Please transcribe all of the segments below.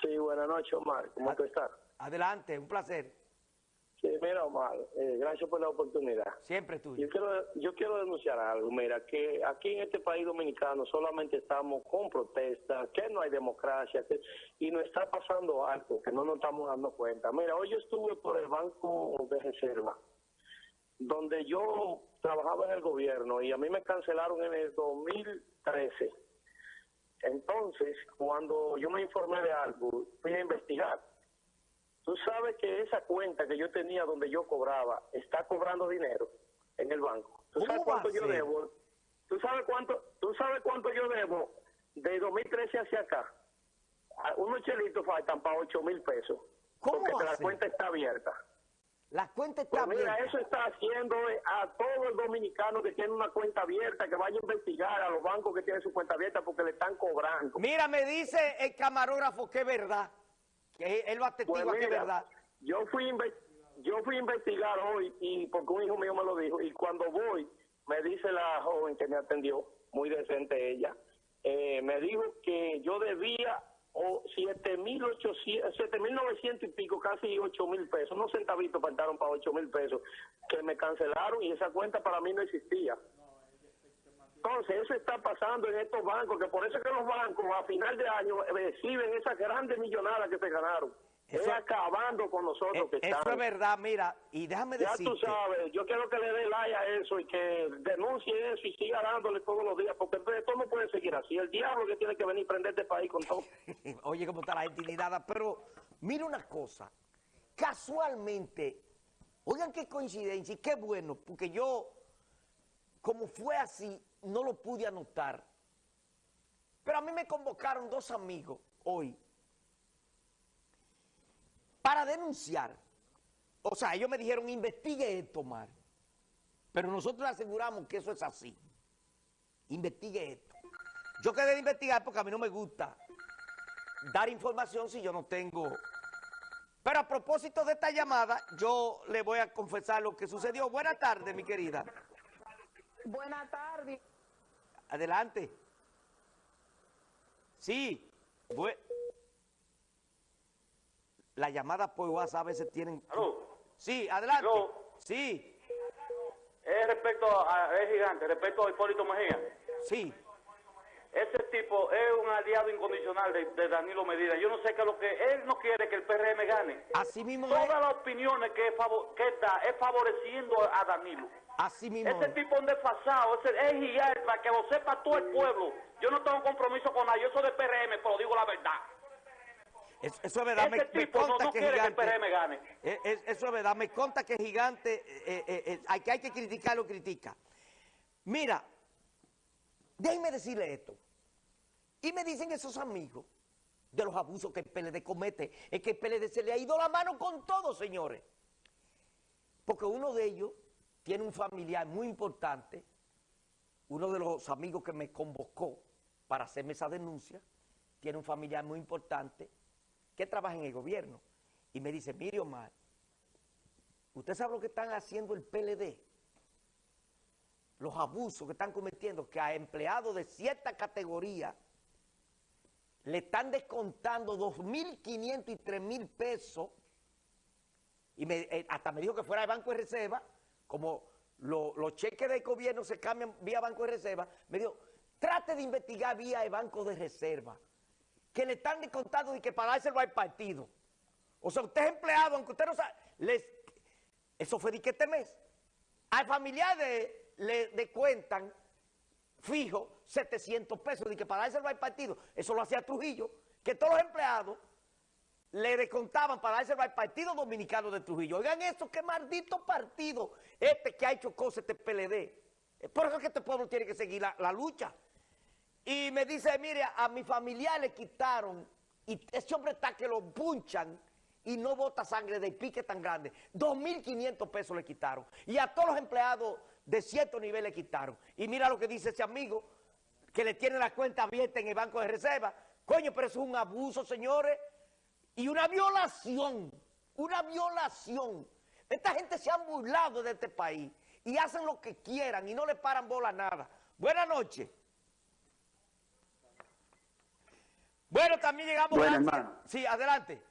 Sí, buenas noches, Omar. ¿Cómo tú estás? Adelante, un placer. Sí, mira, Omar, eh, gracias por la oportunidad. Siempre tuyo. Yo quiero, yo quiero denunciar algo, mira, que aquí en este país dominicano solamente estamos con protestas, que no hay democracia, que, y nos está pasando algo que no nos estamos dando cuenta. Mira, hoy yo estuve por el Banco de Reserva, donde yo trabajaba en el gobierno y a mí me cancelaron en el 2013. Entonces, cuando yo me informé de algo, fui a investigar. Tú sabes que esa cuenta que yo tenía donde yo cobraba está cobrando dinero en el banco. ¿Tú sabes ¿Cómo va cuánto yo debo? ¿Tú sabes cuánto, tú sabes cuánto yo debo de 2013 hacia acá? Unos chelitos faltan para 8 mil pesos. ¿Cómo Porque la cuenta está abierta. La cuenta Pues está mira, abierta. eso está haciendo eh, a todo el dominicano que tiene una cuenta abierta, que vaya a investigar a los bancos que tienen su cuenta abierta porque le están cobrando. Mira, me dice el camarógrafo que es verdad. Que él atestigua Pues que es mira, verdad. Yo fui, a yo fui a investigar hoy y porque un hijo mío me lo dijo y cuando voy me dice la joven que me atendió, muy decente ella, eh, me dijo que yo debía o 7.800, 7.900 y pico, casi 8.000 pesos, unos centavitos faltaron para 8.000 pesos, que me cancelaron y esa cuenta para mí no existía. Entonces, eso está pasando en estos bancos, que por eso es que los bancos a final de año reciben esas grandes millonadas que se ganaron. Eso- es acabando con nosotros que Eh, Eso están. es verdad, mira, y déjame Ya decirte. tú sabes, yo quiero que le dé like a eso y que denuncie eso y siga dándole todos los días, porque esto no puede seguir así. El diablo que tiene que venir a prender este país con todo. Oye, cómo está la indignada, pero mira una cosa. Casualmente, oigan qué coincidencia y qué bueno, porque yo, como fue así, no lo pude anotar. Pero a mí me convocaron dos amigos hoy para denunciar. O sea, ellos me dijeron, investigue esto, Mar. Pero nosotros aseguramos que eso es así. Investigue esto. Yo quedé de investigar porque a mí no me gusta dar información si yo no tengo. Pero a propósito de esta llamada, yo le voy a confesar lo que sucedió. Buenas tardes, mi querida. Buenas tardes. Adelante. Sí. La llamada por WhatsApp a veces tienen... Aló. Sí, adelante. Aló. Sí, Es respecto a, es gigante, respecto a Hipólito Mejía. sí. Ese tipo es un aliado incondicional de, de Danilo Medina. Yo no sé qué es lo que... Él no quiere que el PRM gane. Así mismo Todas es. las opiniones que, favo- que da es favoreciendo a Danilo. Así mismo Ese es. tipo es un desfasado, ese es gigante, para que lo sepa todo el pueblo. Yo no tengo compromiso con nadie, yo soy de PRM, pero digo la verdad. Es- Eso es verdad. Me, me tipo no, no que que gigante. PRM gane. Eh, es- eso es verdad, me conta que Gigante, eh, eh, eh, hay, que hay que criticarlo, critica. Mira, déjenme decirle esto. Y me dicen esos amigos de los abusos que el PLD comete, es que el PLD se le ha ido la mano con todo, señores. Porque uno de ellos tiene un familiar muy importante, uno de los amigos que me convocó para hacerme esa denuncia, tiene un familiar muy importante que trabaja en el gobierno. Y me dice, mire Omar, ¿usted sabe lo que están haciendo el PLD? Los abusos que están cometiendo, que a empleados de cierta categoría le están descontando 2.500 y 3.000 pesos. Y eh, hasta me dijo que fuera de Banco de Reserva, como lo- los cheques del gobierno se cambian vía Banco de Reserva, me dijo, trate de investigar vía el Banco de Reserva, que le están descontando y que para dárselo al partido. O sea, usted es empleado, aunque usted no sabe, les, eso fue de que este mes. Al familiar de, le descuentan fijo 700 pesos de que para dárselo al partido. Eso lo hacía Trujillo, que todos los empleados le descontaban para dárselo al Partido Dominicano de Trujillo. Oigan eso, qué maldito partido este que ha hecho cosas este PLD. Por eso es que este pueblo tiene que seguir la lucha. Y me dice, mire, a mi familiar le quitaron, y ese hombre está que lo punchan y no bota sangre de pique tan grande. 2.500 pesos le quitaron. Y a todos los empleados de cierto nivel le quitaron. Y mira lo que dice ese amigo, que le tiene la cuenta abierta en el Banco de Reserva. Coño, pero eso es un abuso, señores. Y una violación, una violación. Esta gente se han burlado de este país y hacen lo que quieran y no le paran bola a nada. Buenas noches. Bueno, también llegamos Bueno, a... hermano. Sí, adelante.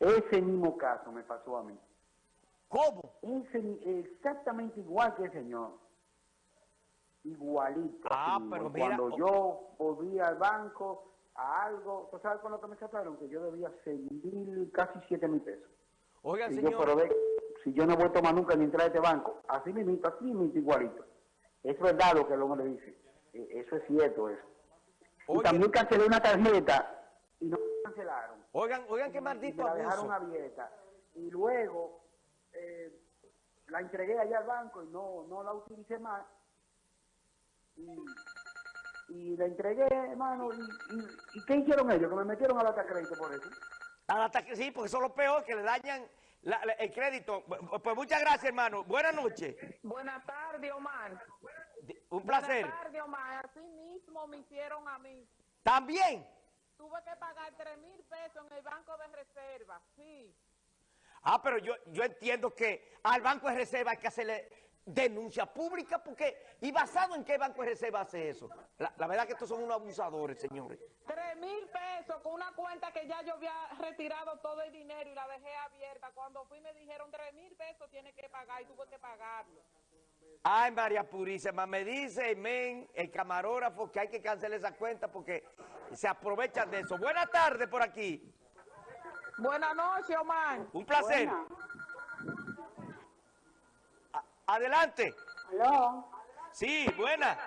Ese mismo caso me pasó a mí. ¿Cómo? Ese- exactamente igual que el señor. Igualito. Ah, mismo. pero mira, Cuando yo volví al banco a algo, ¿tú sabes con lo que me sacaron? Que yo debía seis mil, casi siete mil pesos. Oigan, Y yo, señor. pero ve, si yo no voy a tomar nunca ni entrar a este banco, así mismo, así mismo, igualito. Es verdad lo que el hombre dice. Eh, Eso es cierto, eso. Y también cancelé una tarjeta y no me cancelaron. Oigan, oigan qué Y maldito me la dejaron abuso. abierta. Y luego eh, la entregué allá al banco y no, no la utilicé más. Y, y la entregué, hermano. Y, y, ¿y qué hicieron ellos? Que me metieron a la crédito por eso. Al ataque, sí, porque son los peores que le dañan la- la- el crédito. Pues muchas gracias, hermano. Buenas noches. Buenas tardes, Omar. Un placer. Buenas tardes, Omar. Así mismo me hicieron a mí. También. Tuve que pagar tres mil pesos en el banco de reserva. Sí. Ah, pero yo, yo entiendo que al Banco de Reserva hay que hacerle denuncia pública porque... ¿Y basado en qué Banco de Reserva hace eso? La, la verdad que estos son unos abusadores, señores. Tres mil pesos con una cuenta que ya yo había retirado todo el dinero y la dejé abierta. Cuando fui me dijeron tres mil pesos tiene que pagar y tuve que pagarlo. Ay, María Purísima, me dice men, el camarógrafo que hay que cancelar esa cuenta porque se aprovechan de eso. Buenas tardes por aquí. Buenas noches, Omar. Un placer. Adelante. Aló, Sí, buena.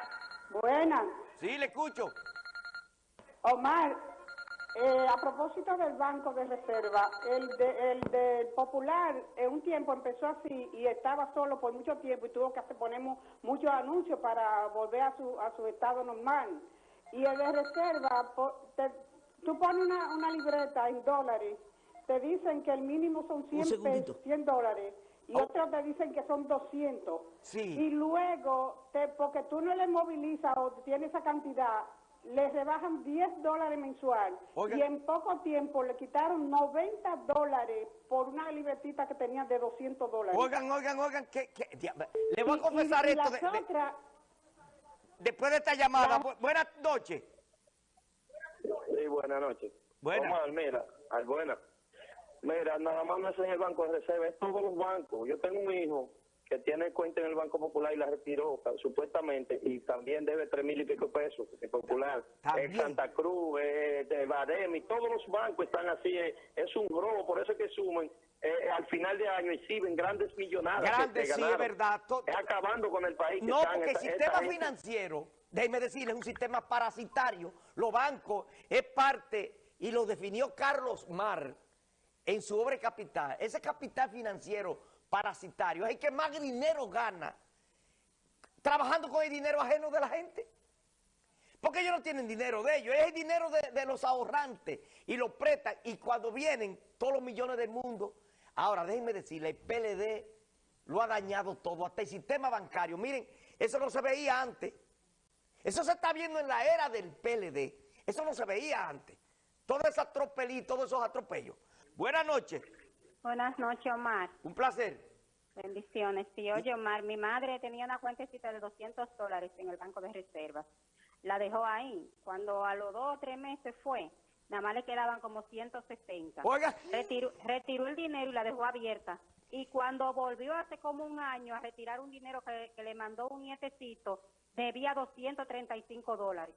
buena. Sí, le escucho. Omar, eh, a propósito del Banco de Reserva, el de, el del Popular en un tiempo empezó así y estaba solo por mucho tiempo y tuvo que hacer, poner mu- muchos anuncios para volver a su, a su estado normal. Y el de Reserva, po- te- tú pones una, una libreta en dólares, te dicen que el mínimo son 100, segundito. pesos, 100 dólares y Oh. otros te dicen que son 200. Sí. Y luego, te, porque tú no le movilizas o tienes esa cantidad, le rebajan 10 dólares mensual. Oiga. Y en poco tiempo le quitaron 90 dólares por una libretita que tenía de 200 dólares. Oigan, oigan, oigan, que, le voy a Y- confesar y- y esto de- de- otras, después de esta llamada. La- Bu- buenas noches. Sí, buenas noches. Buenas. Omar, mira, ay, buena. Mira, nada más no es en el Banco de Reserva, es todos los bancos. Yo tengo un hijo que tiene cuenta en el Banco Popular y la retiró, ta- supuestamente, y también debe tres mil y pico pesos, en Popular. En Santa Cruz, eh, de Bademi, todos los bancos están así, eh, es un robo, por eso es que sumen eh, al final de año exhiben grandes millonadas. Grandes, que sí, es verdad. To- Es acabando con el país. No, porque el esta- sistema financiero, déjeme decirle, es un sistema parasitario. Los bancos es parte, y lo definió Carlos Mar en su obra Capital. Ese capital financiero parasitario es el que más dinero gana trabajando con el dinero ajeno de la gente. Porque ellos no tienen dinero de ellos, es el dinero de, los ahorrantes y lo prestan. Y cuando vienen todos los millones del mundo, ahora déjenme decirle, el PLD lo ha dañado todo, hasta el sistema bancario. Miren, eso no se veía antes. Eso se está viendo en la era del PLD. Eso no se veía antes. Todo ese atropelí, todos esos atropellos. Buenas noches, Buenas noches, Omar. un placer. Bendiciones. Sí, oye, Omar, mi madre tenía una cuentecita de 200 dólares en el Banco de Reservas. La dejó ahí. Cuando a los dos o tres meses fue, nada más le quedaban como 160. Oiga. Retiró, retiró el dinero y la dejó abierta. Y cuando volvió hace como un año a retirar un dinero que, que le mandó un nietecito, debía 235 dólares.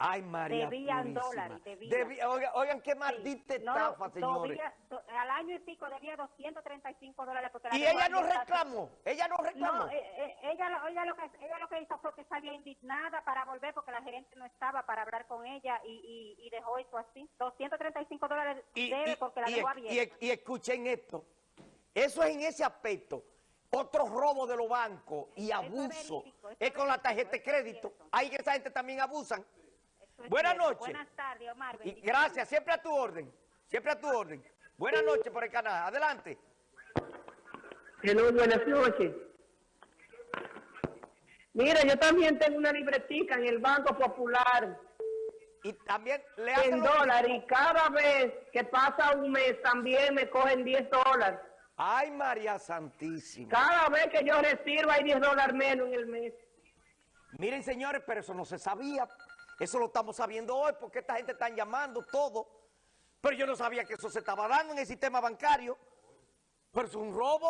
Ay, María Debían Purísima. dólares, debían. Oigan, oigan, qué maldita No, estafa, señores. debía- do- al año y pico debía 235 dólares. Porque la Y ella no reclamó, ella no reclamó. No, eh, eh, ella, ella, lo que, ella lo que hizo fue que salió indignada para volver porque la gerente no estaba para hablar con ella y, y, y dejó eso así. 235 dólares y, debe y- porque la y- dejó y- abierta. y escuchen esto. Eso es en ese aspecto. Otro robo de los bancos y es abuso verídico, es es con la tarjeta de crédito. Ahí que esa gente también abusan. Buenas cierto. noches. Buenas tardes, Omar. Y gracias, siempre a tu orden. Siempre a tu orden. Buenas noches por el canal. Adelante. Hello, buenas noches. Mira, yo también tengo una libretica en el Banco Popular Y también le hacen en dólares y cada vez que pasa un mes también me cogen 10 dólares. Ay, María Santísima. Cada vez que yo retiro hay 10 dólares menos en el mes. Miren, señores, pero eso no se sabía. Eso lo estamos sabiendo hoy porque esta gente está llamando todo. Pero yo no sabía que eso se estaba dando en el sistema bancario. Pero es un robo.